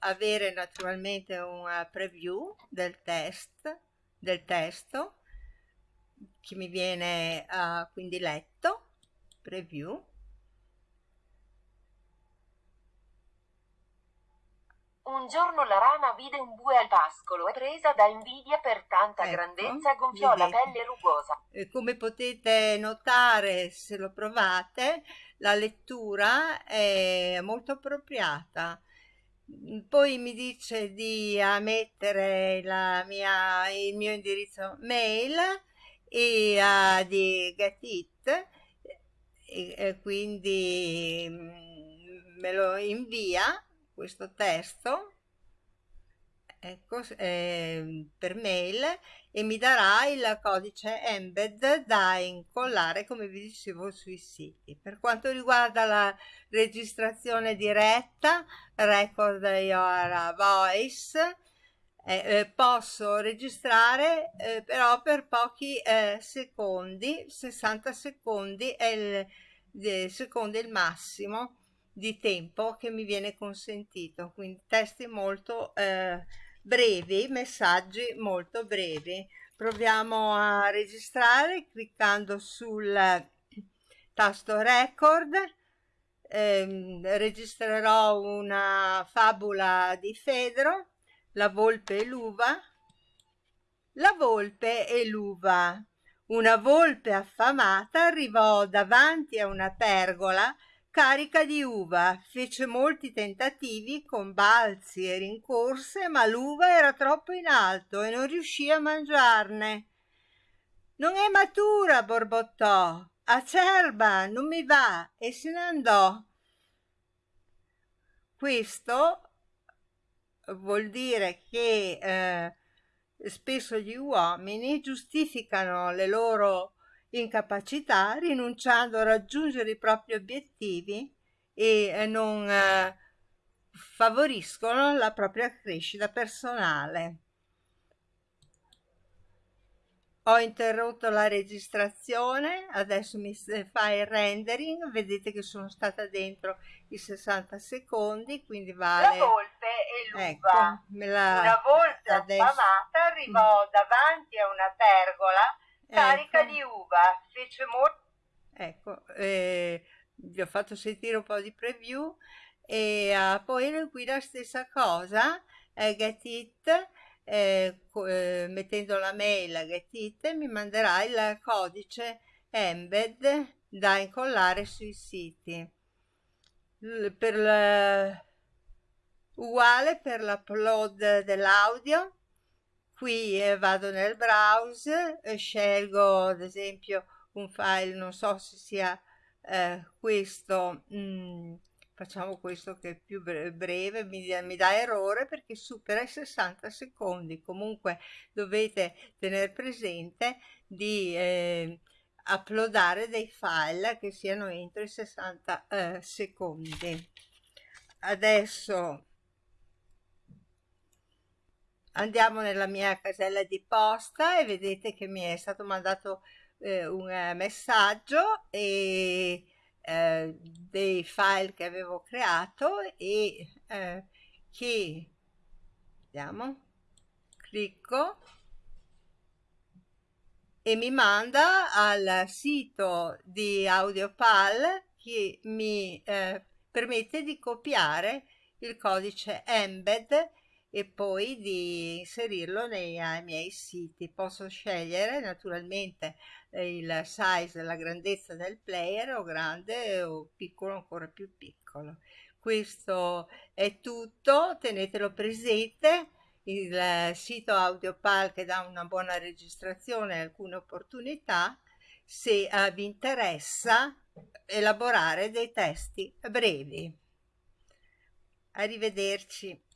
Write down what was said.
avere naturalmente un preview del test del testo che mi viene uh, quindi letto preview Un giorno la rana vide un bue al pascolo e presa da invidia per tanta ecco, grandezza gonfiò vedete. la pelle rugosa. Come potete notare se lo provate, la lettura è molto appropriata. Poi mi dice di mettere mia, il mio indirizzo mail e uh, di Get It e, e quindi mm, me lo invia questo testo ecco, eh, per mail e mi darà il codice embed da incollare come vi dicevo sui siti. Per quanto riguarda la registrazione diretta, record your voice, eh, eh, posso registrare eh, però per pochi eh, secondi, 60 secondi è il, secondo il massimo di tempo che mi viene consentito, quindi testi molto eh, brevi, messaggi molto brevi. Proviamo a registrare cliccando sul tasto record, eh, registrerò una fabula di Fedro, la volpe e l'uva, la volpe e l'uva. Una volpe affamata arrivò davanti a una pergola carica di uva, fece molti tentativi con balzi e rincorse, ma l'uva era troppo in alto e non riuscì a mangiarne. Non è matura, borbottò. Acerba, non mi va, e se ne andò. Questo vuol dire che eh, spesso gli uomini giustificano le loro incapacità, rinunciando a raggiungere i propri obiettivi e eh, non eh, favoriscono la propria crescita personale. Ho interrotto la registrazione, adesso mi fa il rendering, vedete che sono stata dentro i 60 secondi, quindi vale... La volpe e l'uva. Ecco, la... Una volpe adesso... affamata arrivò davanti a una pergola carica ecco. di uva, fece molto... Ecco, eh, vi ho fatto sentire un po' di preview e uh, poi qui la stessa cosa, eh, Get It, eh, eh, mettendo la mail a Get It mi manderà il codice embed da incollare sui siti. L per la, uguale per l'upload dell'audio qui eh, vado nel browser eh, scelgo ad esempio un file non so se sia eh, questo mm, facciamo questo che è più breve mi, mi, dà errore perché supera i 60 secondi. Comunque dovete tenere presente di eh, uploadare dei file che siano entro i 60 eh, secondi. Adesso andiamo nella mia casella di posta e vedete che mi è stato mandato eh, un eh, messaggio e eh, dei file che avevo creato e eh, che vediamo clicco e mi manda al sito di AudioPal che mi eh, permette di copiare il codice embed e poi di inserirlo nei, miei siti. Posso scegliere naturalmente il size, la grandezza del player o grande o piccolo ancora più piccolo. Questo è tutto, tenetelo presente il sito AudioPal che dà una buona registrazione e alcune opportunità se uh, vi interessa elaborare dei testi brevi. Arrivederci.